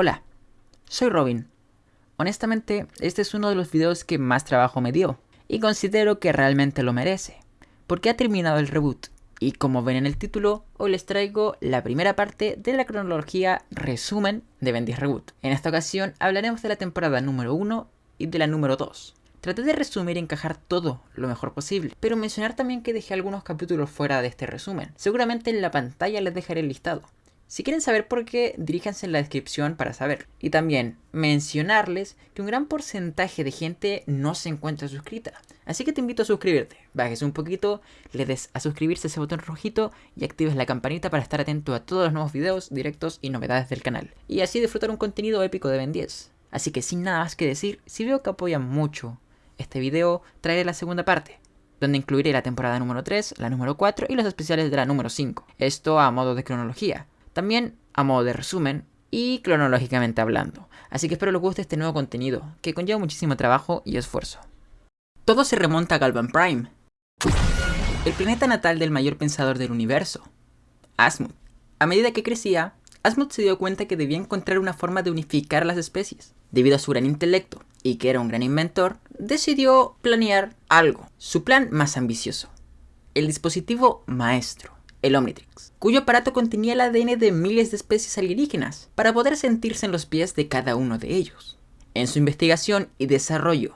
Hola, soy Robin. Honestamente, este es uno de los videos que más trabajo me dio, y considero que realmente lo merece, porque ha terminado el reboot, y como ven en el título, hoy les traigo la primera parte de la cronología resumen de Ben 10 Reboot. En esta ocasión hablaremos de la temporada número 1 y de la número 2. Traté de resumir y encajar todo lo mejor posible, pero mencionar también que dejé algunos capítulos fuera de este resumen. Seguramente en la pantalla les dejaré el listado. Si quieren saber por qué, diríjanse en la descripción para saber. Y también mencionarles que un gran porcentaje de gente no se encuentra suscrita. Así que te invito a suscribirte. Bajes un poquito, le des a suscribirse ese botón rojito y actives la campanita para estar atento a todos los nuevos videos, directos y novedades del canal. Y así disfrutar un contenido épico de Ben 10. Así que sin nada más que decir, si veo que apoyan mucho este video, traeré la segunda parte donde incluiré la temporada número 3, la número 4 y los especiales de la número 5. Esto a modo de cronología. También a modo de resumen y cronológicamente hablando. Así que espero les guste este nuevo contenido, que conlleva muchísimo trabajo y esfuerzo. Todo se remonta a Galvan Prime, el planeta natal del mayor pensador del universo, Asmund. A medida que crecía, Asmund se dio cuenta que debía encontrar una forma de unificar las especies. Debido a su gran intelecto y que era un gran inventor, decidió planear algo, su plan más ambicioso, el dispositivo maestro el Omnitrix, cuyo aparato contenía el ADN de miles de especies alienígenas para poder sentirse en los pies de cada uno de ellos. En su investigación y desarrollo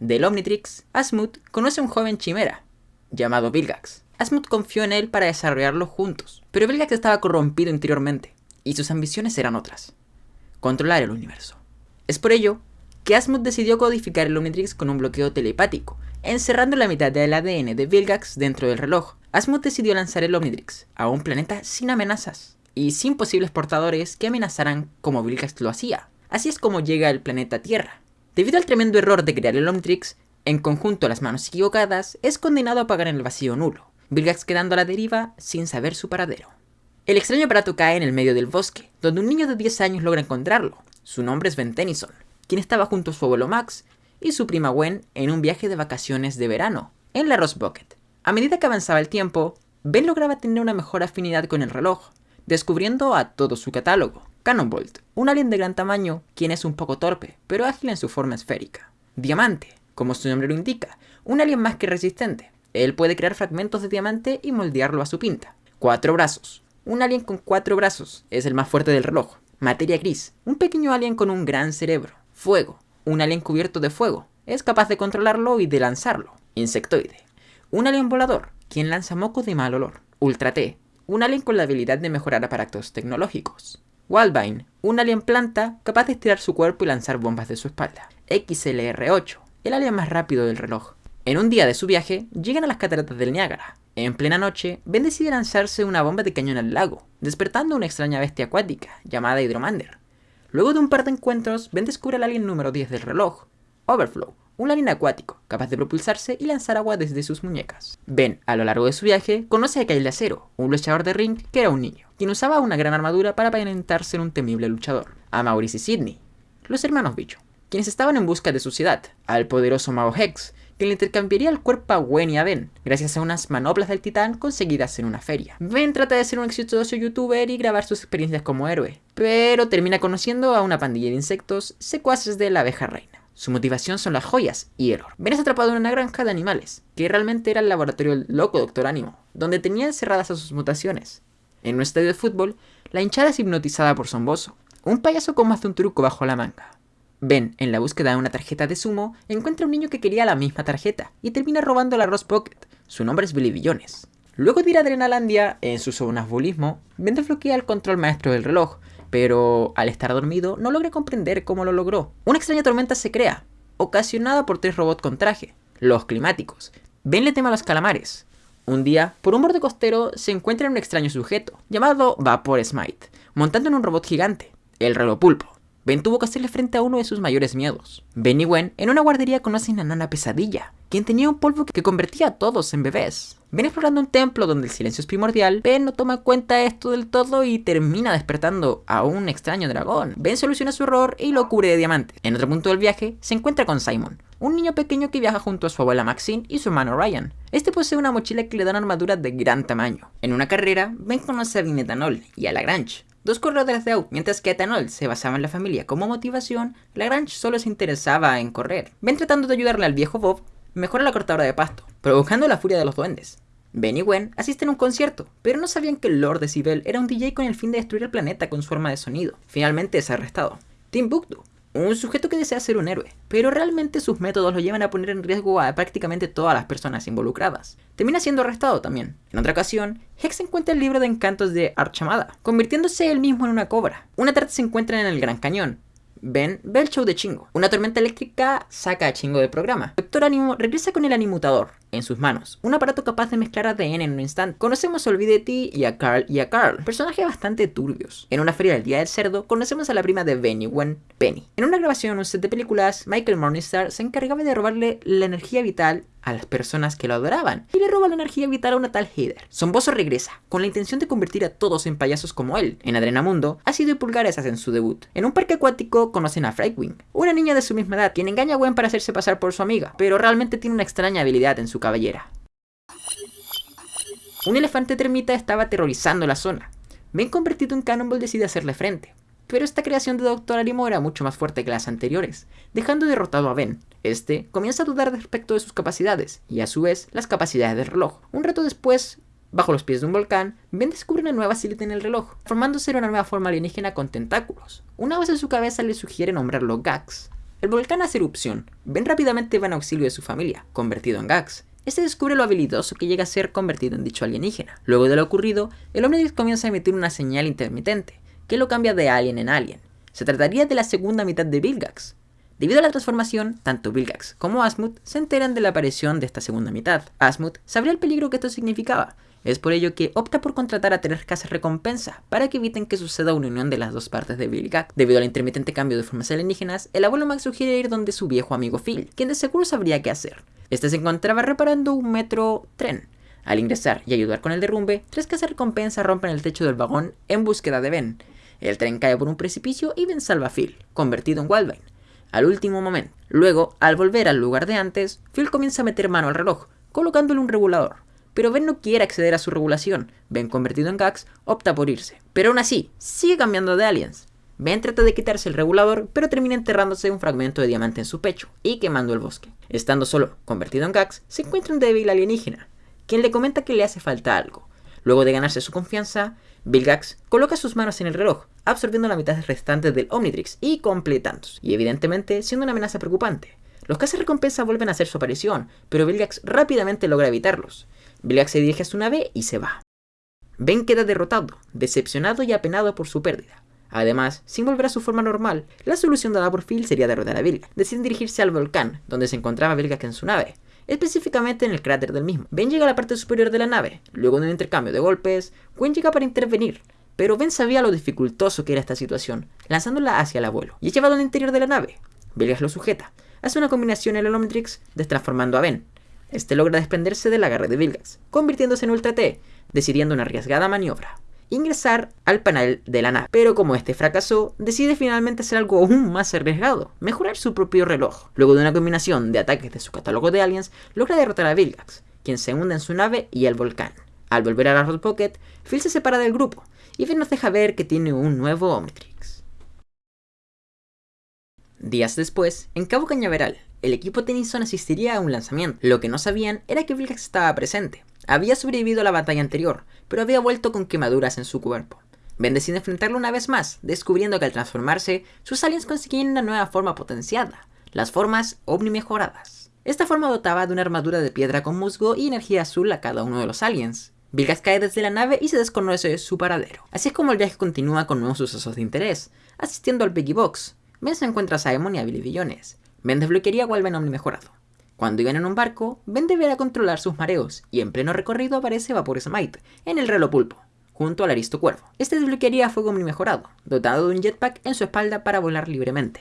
del Omnitrix, Asmut conoce a un joven chimera llamado Vilgax. Asmut confió en él para desarrollarlo juntos, pero Vilgax estaba corrompido interiormente y sus ambiciones eran otras, controlar el universo. Es por ello que Asmut decidió codificar el Omnitrix con un bloqueo telepático, encerrando la mitad del ADN de Vilgax dentro del reloj, Asmod decidió lanzar el Omnitrix a un planeta sin amenazas y sin posibles portadores que amenazaran como Vilgax lo hacía. Así es como llega al planeta Tierra. Debido al tremendo error de crear el Omnitrix, en conjunto a las manos equivocadas, es condenado a pagar en el vacío nulo, Vilgax quedando a la deriva sin saber su paradero. El extraño aparato cae en el medio del bosque, donde un niño de 10 años logra encontrarlo. Su nombre es Ben Tennyson, quien estaba junto a su abuelo Max y su prima Gwen en un viaje de vacaciones de verano, en la Rose Bucket. A medida que avanzaba el tiempo, Ben lograba tener una mejor afinidad con el reloj, descubriendo a todo su catálogo. Cannonbolt, un alien de gran tamaño, quien es un poco torpe, pero ágil en su forma esférica. Diamante, como su nombre lo indica, un alien más que resistente. Él puede crear fragmentos de diamante y moldearlo a su pinta. Cuatro brazos, un alien con cuatro brazos, es el más fuerte del reloj. Materia gris, un pequeño alien con un gran cerebro. Fuego, un alien cubierto de fuego, es capaz de controlarlo y de lanzarlo. Insectoide, un alien volador, quien lanza moco de mal olor. Ultra T, un alien con la habilidad de mejorar aparatos tecnológicos. Wildvine, un alien planta capaz de estirar su cuerpo y lanzar bombas de su espalda. XLR-8, el alien más rápido del reloj. En un día de su viaje, llegan a las cataratas del Niágara. En plena noche, Ben decide lanzarse una bomba de cañón al lago, despertando una extraña bestia acuática, llamada Hydromander. Luego de un par de encuentros, Ben descubre al alien número 10 del reloj, Overflow, un alien acuático, capaz de propulsarse y lanzar agua desde sus muñecas. Ben, a lo largo de su viaje, conoce a Kyle de Acero, un luchador de ring que era un niño, quien usaba una gran armadura para aparentar ser un temible luchador. A Maurice y Sidney, los hermanos bicho, quienes estaban en busca de su ciudad, al poderoso mago Hex, que le intercambiaría el cuerpo a Gwen y a Ben, gracias a unas manoplas del titán conseguidas en una feria. Ben trata de ser un exitoso youtuber y grabar sus experiencias como héroe, pero termina conociendo a una pandilla de insectos secuaces de la abeja reina. Su motivación son las joyas y el oro. Ben es atrapado en una granja de animales, que realmente era el laboratorio del loco Doctor Ánimo, donde tenía encerradas a sus mutaciones. En un estadio de fútbol, la hinchada es hipnotizada por Zomboso, un payaso con más de un truco bajo la manga. Ben, en la búsqueda de una tarjeta de sumo, encuentra un niño que quería la misma tarjeta y termina robando la Rose Pocket. Su nombre es Billy Billones. Luego de ir a Adrenalandia, en su sonambulismo, Ben desbloquea el control maestro del reloj, pero al estar dormido no logra comprender cómo lo logró. Una extraña tormenta se crea, ocasionada por tres robots con traje, los climáticos. Ben le tema a los calamares. Un día, por un borde costero, se encuentra un extraño sujeto, llamado Vapor Smite, montando en un robot gigante, el reloj pulpo. Ben tuvo que hacerle frente a uno de sus mayores miedos. Ben y Gwen en una guardería conocen a Nana Pesadilla, quien tenía un polvo que convertía a todos en bebés. Ben explorando un templo donde el silencio es primordial, Ben no toma cuenta esto del todo y termina despertando a un extraño dragón. Ben soluciona su error y lo cubre de diamante. En otro punto del viaje, se encuentra con Simon, un niño pequeño que viaja junto a su abuela Maxine y su hermano Ryan. Este posee una mochila que le da una armadura de gran tamaño. En una carrera, Ben conoce a Etanol y a Lagrange, dos corredores de auto. Mientras que Etanol se basaba en la familia como motivación, Lagrange solo se interesaba en correr. Ben tratando de ayudarle al viejo Bob, mejora la cortadora de pasto, provocando la furia de los duendes. Ben y Gwen asisten a un concierto, pero no sabían que Lord Decibel era un DJ con el fin de destruir el planeta con su arma de sonido. Finalmente es arrestado. Timbuktu, un sujeto que desea ser un héroe, pero realmente sus métodos lo llevan a poner en riesgo a prácticamente todas las personas involucradas. Termina siendo arrestado también. En otra ocasión, Hex encuentra el libro de encantos de Archamada, convirtiéndose él mismo en una cobra. Una tarde se encuentran en el Gran Cañón, Ben ve el show de Chingo. Una tormenta eléctrica saca a Chingo del programa. Doctor Animo regresa con el animutador en sus manos, un aparato capaz de mezclar ADN en un instante. Conocemos a Olvide Ti y a Carl y a Carl, personajes bastante turbios. En una feria del Día del Cerdo, conocemos a la prima de Benny Wen, Penny. En una grabación en un set de películas, Michael Morningstar se encargaba de robarle la energía vital a las personas que lo adoraban y le roba la energía vital a una tal Heather. Somboso regresa, con la intención de convertir a todos en payasos como él. En Adrenamundo, Ácido y Pulgares hacen su debut. En un parque acuático conocen a Frightwing, una niña de su misma edad, quien engaña a Gwen para hacerse pasar por su amiga, pero realmente tiene una extraña habilidad en su cabellera. Un elefante termita estaba aterrorizando la zona. Ben convertido en Cannonball decide hacerle frente, pero esta creación de Doctor Arimo era mucho más fuerte que las anteriores, dejando derrotado a Ben. Este comienza a dudar respecto de sus capacidades, y a su vez las capacidades del reloj. Un rato después, bajo los pies de un volcán, Ben descubre una nueva silueta en el reloj, formándose una nueva forma alienígena con tentáculos. Una voz en su cabeza le sugiere nombrarlo Gax. El volcán hace erupción. Ben rápidamente va en auxilio de su familia, convertido en Gax. Este descubre lo habilidoso que llega a ser convertido en dicho alienígena. Luego de lo ocurrido, el Omnitrix comienza a emitir una señal intermitente, que lo cambia de alien en alien. Se trataría de la segunda mitad de Vilgax. Debido a la transformación, tanto Vilgax como Asmut se enteran de la aparición de esta segunda mitad. Asmut sabría el peligro que esto significaba, es por ello que opta por contratar a tres casas recompensa para que eviten que suceda una unión de las dos partes de Vilgax. Debido al intermitente cambio de formas alienígenas, el abuelo Max sugiere ir donde su viejo amigo Phil, quien de seguro sabría qué hacer. Este se encontraba reparando un metro tren. Al ingresar y ayudar con el derrumbe, tres casas recompensa rompen el techo del vagón en búsqueda de Ben, el tren cae por un precipicio y Ben salva a Phil, convertido en Wildvine, al último momento. Luego, al volver al lugar de antes, Phil comienza a meter mano al reloj, colocándole un regulador. Pero Ben no quiere acceder a su regulación. Ben, convertido en Gax, opta por irse. Pero aún así, sigue cambiando de aliens. Ben trata de quitarse el regulador, pero termina enterrándose un fragmento de diamante en su pecho y quemando el bosque. Estando solo, convertido en Gax, se encuentra un débil alienígena, quien le comenta que le hace falta algo. Luego de ganarse su confianza, Vilgax coloca sus manos en el reloj, absorbiendo la mitad restante del Omnitrix y completándose, y evidentemente siendo una amenaza preocupante. Los cazas recompensa vuelven a hacer su aparición, pero Vilgax rápidamente logra evitarlos. Vilgax se dirige a su nave y se va. Ben queda derrotado, decepcionado y apenado por su pérdida. Además, sin volver a su forma normal, la solución dada por Phil sería derrotar a Vilgax. Deciden dirigirse al volcán, donde se encontraba Vilgax en su nave, específicamente en el cráter del mismo. Ben llega a la parte superior de la nave, luego de un intercambio de golpes, Gwen llega para intervenir, pero Ben sabía lo dificultoso que era esta situación, lanzándola hacia el abuelo, y es llevado al interior de la nave. Vilgas lo sujeta, hace una combinación en el Omnitrix, destransformando a Ben. Este logra desprenderse del agarre de Vilgax, convirtiéndose en Ultra T, decidiendo una arriesgada maniobra ingresar al panel de la nave. Pero como este fracasó, decide finalmente hacer algo aún más arriesgado, mejorar su propio reloj. Luego de una combinación de ataques de su catálogo de aliens, logra derrotar a Vilgax, quien se hunde en su nave y el volcán. Al volver a la Rod Pocket, Phil se separa del grupo, y Phil nos deja ver que tiene un nuevo Omnitrix. Días después, en Cabo Cañaveral, el equipo Tennyson asistiría a un lanzamiento. Lo que no sabían era que Vilgax estaba presente, había sobrevivido a la batalla anterior, pero había vuelto con quemaduras en su cuerpo. Ben decide enfrentarlo una vez más, descubriendo que al transformarse, sus aliens conseguían una nueva forma potenciada, las formas Omni mejoradas. Esta forma dotaba de una armadura de piedra con musgo y energía azul a cada uno de los aliens. Vilgas cae desde la nave y se desconoce su paradero. Así es como el viaje continúa con nuevos sucesos de interés, asistiendo al Piggy Box. Ben se encuentra a Simon y a Billy Billones. Ben desbloquearía a Walven Omni mejorado. Cuando iban en un barco, Ben deberá controlar sus mareos, y en pleno recorrido aparece Vapor Smite, en el reloj pulpo, junto al Aristo Cuervo. Este desbloquearía fuego muy mejorado, dotado de un jetpack en su espalda para volar libremente.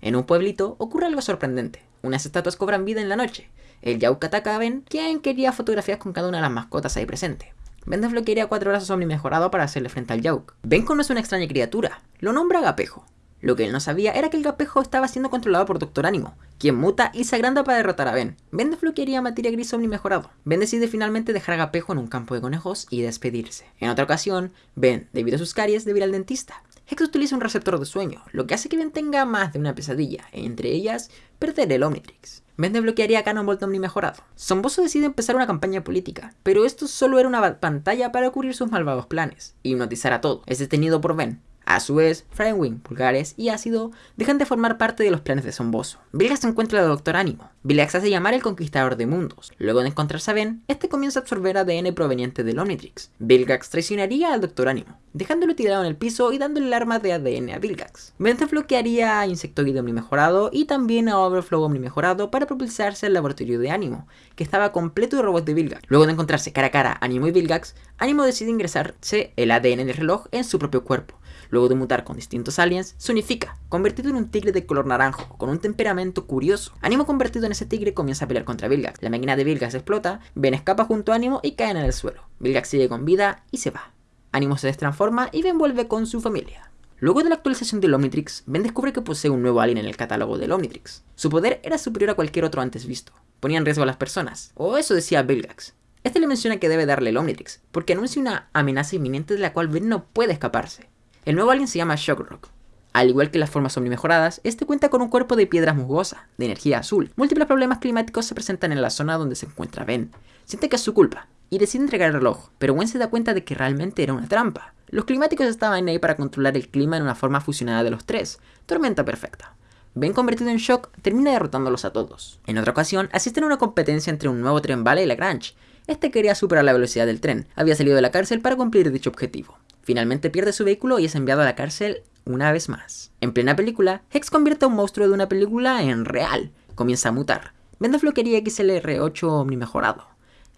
En un pueblito ocurre algo sorprendente. Unas estatuas cobran vida en la noche. El Yauk ataca a Ben, quien quería fotografías con cada una de las mascotas ahí presente. Ben desbloquearía cuatro brazos Omni mejorado para hacerle frente al Yauk. Ben conoce una extraña criatura, lo nombra Agapejo. Lo que él no sabía era que el espejo estaba siendo controlado por Doctor Ánimo, quien muta y se agranda para derrotar a Ben. Ben desbloquearía materia gris Omni mejorado. Ben decide finalmente dejar a Gapejo en un campo de conejos y despedirse. En otra ocasión, Ben, debido a sus caries, debe ir al dentista. Hex utiliza un receptor de sueño, lo que hace que Ben tenga más de una pesadilla, entre ellas, perder el Omnitrix. Ben desbloquearía a Cannonbolt Omni mejorado. Somboso decide empezar una campaña política, pero esto solo era una pantalla para cubrir sus malvados planes, y hipnotizar a todo. Es detenido por Ben, a su vez, Wing, Pulgares y Ácido dejan de formar parte de los planes de Somboso. Vilgax encuentra al Doctor Ánimo. Vilgax hace llamar el Conquistador de Mundos. Luego de encontrarse a Ben, este comienza a absorber ADN proveniente del Omnitrix. Vilgax traicionaría al Doctor Ánimo, dejándolo tirado en el piso y dándole el arma de ADN a Vilgax. Ben desbloquearía a Insectoid Omni mejorado y también a Overflow Omni mejorado para propulsarse al laboratorio de Ánimo, que estaba completo de robots de Vilgax. Luego de encontrarse cara a cara Ánimo y Vilgax, Ánimo decide ingresarse el ADN del reloj en su propio cuerpo Luego de mutar con distintos aliens, se unifica, convertido en un tigre de color naranjo, con un temperamento curioso. Animo convertido en ese tigre comienza a pelear contra Vilgax. La máquina de Vilgax explota, Ben escapa junto a Animo y caen en el suelo. Vilgax sigue con vida y se va. Animo se destransforma y Ben vuelve con su familia. Luego de la actualización del Omnitrix, Ben descubre que posee un nuevo alien en el catálogo del Omnitrix. Su poder era superior a cualquier otro antes visto. Ponía en riesgo a las personas. O eso decía Vilgax. Este le menciona que debe darle el Omnitrix, porque anuncia una amenaza inminente de la cual Ben no puede escaparse. El nuevo alien se llama Shockrock. Al igual que las formas omnimejoradas, este cuenta con un cuerpo de piedras musgosa, de energía azul. Múltiples problemas climáticos se presentan en la zona donde se encuentra Ben. Siente que es su culpa, y decide entregar el reloj, pero Gwen se da cuenta de que realmente era una trampa. Los climáticos estaban ahí para controlar el clima en una forma fusionada de los tres, tormenta perfecta. Ben convertido en shock termina derrotándolos a todos. En otra ocasión, asisten a una competencia entre un nuevo tren bala y Lagrange. Este quería superar la velocidad del tren, había salido de la cárcel para cumplir dicho objetivo. Finalmente pierde su vehículo y es enviado a la cárcel una vez más. En plena película, Hex convierte a un monstruo de una película en real. Comienza a mutar. Vende floquería XLR8 Omni mejorado.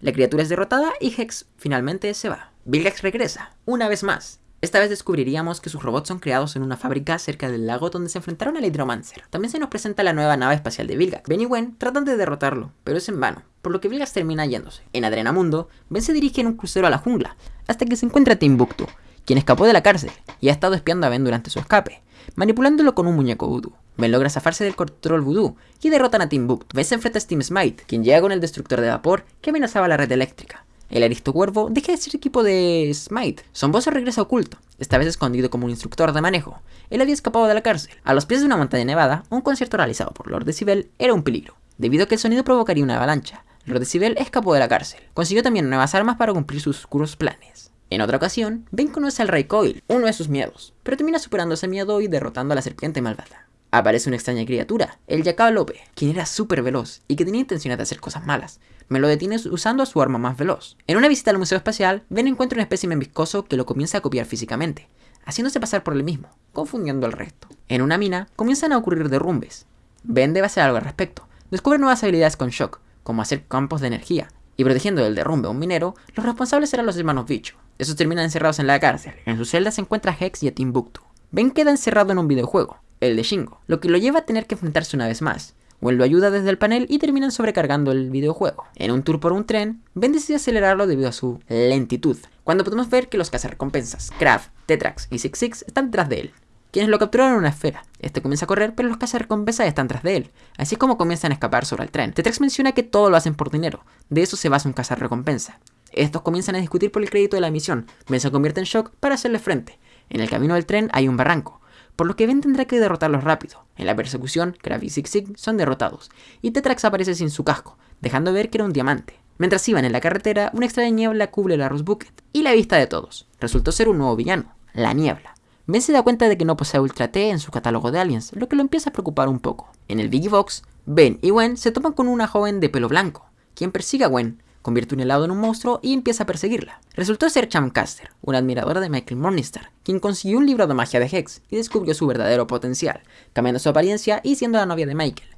La criatura es derrotada y Hex finalmente se va. Vilgax regresa, una vez más. Esta vez descubriríamos que sus robots son creados en una fábrica cerca del lago donde se enfrentaron al Hydromancer. También se nos presenta la nueva nave espacial de Vilgax. Ben y Gwen tratan de derrotarlo, pero es en vano, por lo que Vilgax termina yéndose. En Adrenamundo, Ben se dirige en un crucero a la jungla, hasta que se encuentra Timbuktu, quien escapó de la cárcel y ha estado espiando a Ben durante su escape, manipulándolo con un muñeco voodoo. Ben logra zafarse del control voodoo y derrotan a Timbuktu. Ben se enfrenta a Steam Smite, quien llega con el destructor de vapor que amenazaba la red eléctrica. El aristo cuervo deja de ser equipo de Smite. Somboso regresa oculto, esta vez escondido como un instructor de manejo. Él había escapado de la cárcel. A los pies de una montaña nevada, un concierto realizado por Lord Decibel era un peligro, debido a que el sonido provocaría una avalancha. Lord Decibel escapó de la cárcel. Consiguió también nuevas armas para cumplir sus oscuros planes. En otra ocasión, Ben conoce al Rey Coil, uno de sus miedos, pero termina superando ese miedo y derrotando a la serpiente malvada. Aparece una extraña criatura, el Yacalope, quien era súper veloz y que tenía intenciones de hacer cosas malas. Me lo detiene usando su arma más veloz. En una visita al Museo Espacial, Ben encuentra un espécimen viscoso que lo comienza a copiar físicamente, haciéndose pasar por el mismo, confundiendo al resto. En una mina, comienzan a ocurrir derrumbes. Ben debe hacer algo al respecto. Descubre nuevas habilidades con Shock, como hacer campos de energía, y protegiendo del derrumbe a un minero, los responsables eran los hermanos Bicho. Esos terminan encerrados en la cárcel. En su celda se encuentra Hex y a Timbuktu. Ben queda encerrado en un videojuego, el de Shingo, lo que lo lleva a tener que enfrentarse una vez más. Gwen lo ayuda desde el panel y terminan sobrecargando el videojuego. En un tour por un tren, Ben decide acelerarlo debido a su lentitud, cuando podemos ver que los cazarrecompensas, Kraft, Tetrax y Six Six están detrás de él quienes lo capturaron en una esfera. Este comienza a correr, pero los cazarrecompensas están tras de él, así es como comienzan a escapar sobre el tren. Tetrex menciona que todo lo hacen por dinero, de eso se basa un cazarrecompensa. Estos comienzan a discutir por el crédito de la misión, Ben se convierte en shock para hacerle frente. En el camino del tren hay un barranco, por lo que Ben tendrá que derrotarlos rápido. En la persecución, Krav y Zig Zig son derrotados, y Tetrax aparece sin su casco, dejando ver que era un diamante. Mientras iban en la carretera, una extraña niebla cubre la Rose Bucket, y la vista de todos. Resultó ser un nuevo villano, la niebla. Ben se da cuenta de que no posee Ultra T en su catálogo de aliens, lo que lo empieza a preocupar un poco. En el Biggie Box, Ben y Gwen se topan con una joven de pelo blanco, quien persigue a Gwen, convierte un helado en un monstruo y empieza a perseguirla. Resultó ser Chamcaster, una admiradora de Michael Morningstar, quien consiguió un libro de magia de Hex y descubrió su verdadero potencial, cambiando su apariencia y siendo la novia de Michael.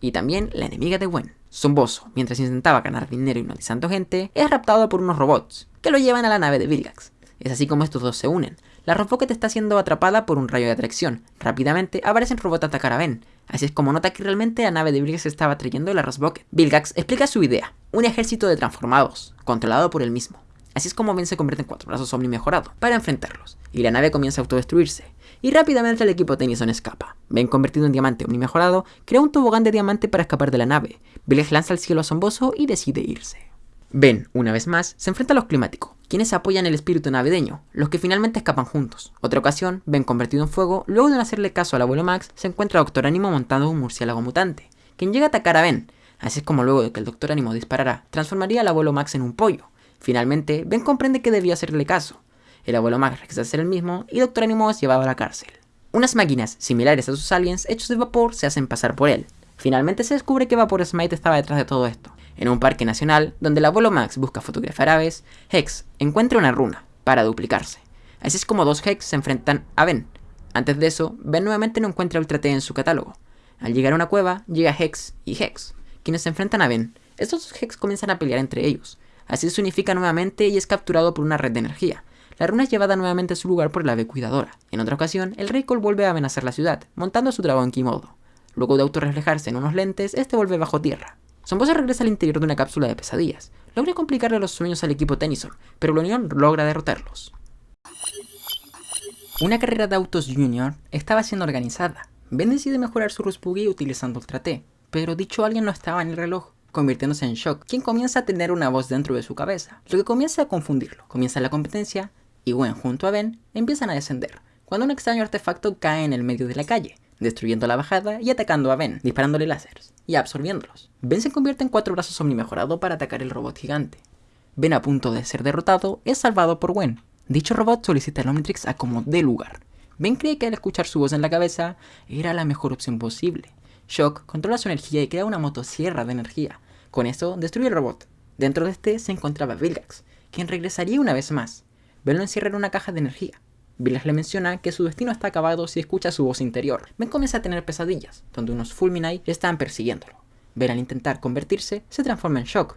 Y también la enemiga de Gwen. Zomboso, mientras intentaba ganar dinero hipnotizando gente, es raptado por unos robots, que lo llevan a la nave de Vilgax. Es así como estos dos se unen, la Robocket está siendo atrapada por un rayo de atracción. Rápidamente aparecen robots a atacar a Ben. Así es como nota que realmente la nave de Vilgax estaba trayendo la Rocket. Vilgax explica su idea, un ejército de transformados, controlado por él mismo. Así es como Ben se convierte en cuatro brazos Omni mejorado, para enfrentarlos, y la nave comienza a autodestruirse. y rápidamente el equipo Tennyson escapa. Ben, convertido en diamante omni mejorado, crea un tobogán de diamante para escapar de la nave. Vilgax lanza al cielo asombroso y decide irse. Ben, una vez más, se enfrenta a los climáticos, quienes apoyan el espíritu navideño, los que finalmente escapan juntos. Otra ocasión, Ben convertido en fuego, luego de no hacerle caso al abuelo Max, se encuentra a Doctor Ánimo montando un murciélago mutante, quien llega a atacar a Ben. Así es como luego de que el Doctor Ánimo disparara, transformaría al abuelo Max en un pollo. Finalmente, Ben comprende que debía hacerle caso. El abuelo Max regresa a ser el mismo y Doctor Ánimo es llevado a la cárcel. Unas máquinas similares a sus aliens hechos de vapor se hacen pasar por él. Finalmente se descubre que Vapor Smite estaba detrás de todo esto, en un parque nacional, donde el abuelo Max busca fotografiar aves, Hex encuentra una runa para duplicarse. Así es como dos Hex se enfrentan a Ben. Antes de eso, Ben nuevamente no encuentra Ultra T en su catálogo. Al llegar a una cueva, llega Hex y Hex, quienes se enfrentan a Ben. Estos dos Hex comienzan a pelear entre ellos. Así se unifica nuevamente y es capturado por una red de energía. La runa es llevada nuevamente a su lugar por la ave cuidadora. En otra ocasión, el rey Cole vuelve a amenazar la ciudad, montando su dragón Kimodo. Luego de autorreflejarse en unos lentes, este vuelve bajo tierra. Sombosa regresa al interior de una cápsula de pesadillas. Logra complicarle los sueños al equipo Tennyson, pero la Unión logra derrotarlos. Una carrera de autos Junior estaba siendo organizada. Ben decide mejorar su Rusbuggy utilizando Ultra T, pero dicho alguien no estaba en el reloj, convirtiéndose en Shock, quien comienza a tener una voz dentro de su cabeza, lo que comienza a confundirlo. Comienza la competencia, y Gwen junto a Ben empiezan a descender, cuando un extraño artefacto cae en el medio de la calle, destruyendo la bajada y atacando a Ben, disparándole láseres y absorbiéndolos. Ben se convierte en cuatro brazos omnimejorado para atacar el robot gigante. Ben a punto de ser derrotado es salvado por Gwen. Dicho robot solicita al Omnitrix a como dé lugar. Ben cree que al escuchar su voz en la cabeza era la mejor opción posible. Shock controla su energía y crea una motosierra de energía. Con eso destruye el robot. Dentro de este se encontraba Vilgax, quien regresaría una vez más. Ben lo encierra en una caja de energía. Vilgax le menciona que su destino está acabado si escucha su voz interior. Ben comienza a tener pesadillas, donde unos Fulminite están persiguiéndolo. Ben al intentar convertirse, se transforma en shock.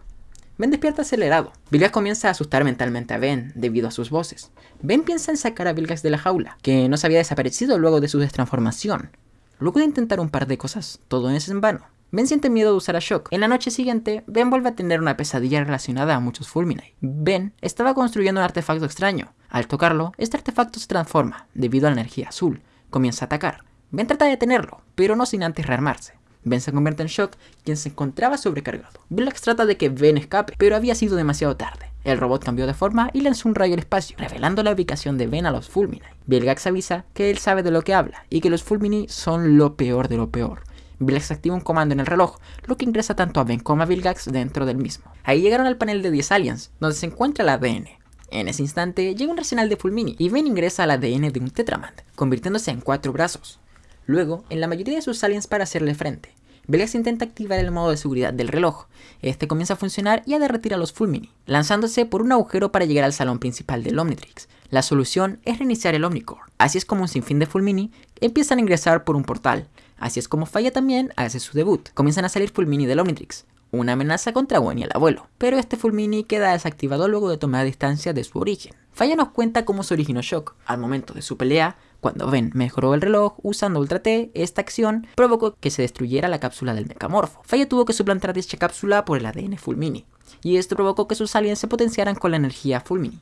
Ben despierta acelerado. Vilgax comienza a asustar mentalmente a Ben debido a sus voces. Ben piensa en sacar a Vilgax de la jaula, que no se había desaparecido luego de su destransformación. Luego de intentar un par de cosas, todo es en vano. Ben siente miedo de usar a Shock. En la noche siguiente, Ben vuelve a tener una pesadilla relacionada a muchos Fulminite. Ben estaba construyendo un artefacto extraño. Al tocarlo, este artefacto se transforma, debido a la energía azul. Comienza a atacar. Ben trata de detenerlo, pero no sin antes rearmarse. Ben se convierte en Shock, quien se encontraba sobrecargado. Vilgax trata de que Ben escape, pero había sido demasiado tarde. El robot cambió de forma y lanzó un rayo al espacio, revelando la ubicación de Ben a los Fulminite. Vilgax avisa que él sabe de lo que habla, y que los Fulmini son lo peor de lo peor. Vilgax activa un comando en el reloj, lo que ingresa tanto a Ben como a Vilgax dentro del mismo. Ahí llegaron al panel de 10 aliens, donde se encuentra el ADN. En ese instante llega un arsenal de Fulmini y Ben ingresa al ADN de un Tetramand, convirtiéndose en cuatro brazos. Luego, en la mayoría de sus aliens para hacerle frente. Vilgax intenta activar el modo de seguridad del reloj. Este comienza a funcionar y a derretir a los Fulmini, lanzándose por un agujero para llegar al salón principal del Omnitrix. La solución es reiniciar el Omnicore. Así es como un sinfín de Fulmini empiezan a ingresar por un portal, Así es como Falla también hace su debut. Comienzan a salir Fulmini del Omnitrix, una amenaza contra Gwen y el abuelo, pero este Fulmini queda desactivado luego de tomar distancia de su origen. Falla nos cuenta cómo se originó Shock. Al momento de su pelea, cuando Ben mejoró el reloj usando Ultra T, esta acción provocó que se destruyera la cápsula del mecamorfo. Falla tuvo que suplantar dicha cápsula por el ADN Fulmini, y esto provocó que sus aliens se potenciaran con la energía Fulmini.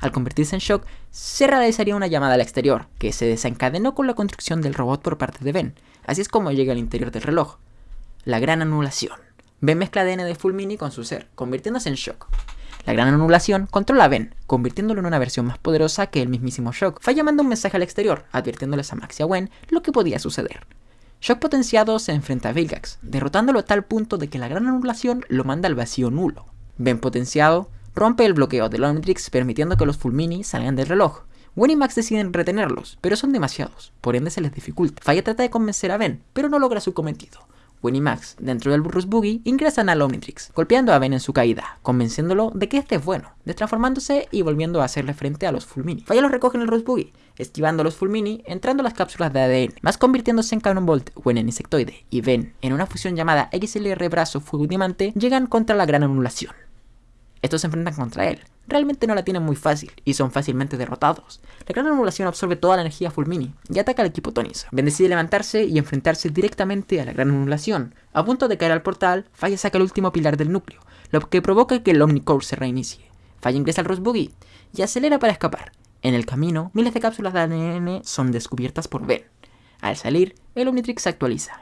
Al convertirse en shock, se realizaría una llamada al exterior, que se desencadenó con la construcción del robot por parte de Ben. Así es como llega al interior del reloj. La gran anulación. Ben mezcla ADN de Fulmini con su ser, convirtiéndose en Shock. La gran anulación controla a Ben, convirtiéndolo en una versión más poderosa que el mismísimo Shock. Falla manda un mensaje al exterior, advirtiéndoles a Max y a Gwen lo que podía suceder. Shock potenciado se enfrenta a Vilgax, derrotándolo a tal punto de que la gran anulación lo manda al vacío nulo. Ben potenciado rompe el bloqueo del Omnitrix permitiendo que los Fulmini salgan del reloj. Gwen y Max deciden retenerlos, pero son demasiados, por ende se les dificulta. Falla trata de convencer a Ben, pero no logra su cometido. Gwen y Max, dentro del Burrus Boogie, ingresan al Omnitrix, golpeando a Ben en su caída, convenciéndolo de que este es bueno, destransformándose y volviendo a hacerle frente a los Fulmini. Falla los recoge en el Rus Boogie, esquivando a los Fulmini, entrando a las cápsulas de ADN, más convirtiéndose en Cannonbolt, Gwen en Insectoide y Ben en una fusión llamada XLR Brazo Fuego llegan contra la Gran Anulación. Estos se enfrentan contra él. Realmente no la tienen muy fácil y son fácilmente derrotados. La gran anulación absorbe toda la energía Fulmini y ataca al equipo Tonis. Ben decide levantarse y enfrentarse directamente a la gran anulación. A punto de caer al portal, Falla saca el último pilar del núcleo, lo que provoca que el Omnicore se reinicie. Falla ingresa al Rose Boogie y acelera para escapar. En el camino, miles de cápsulas de ADN son descubiertas por Ben. Al salir, el Omnitrix se actualiza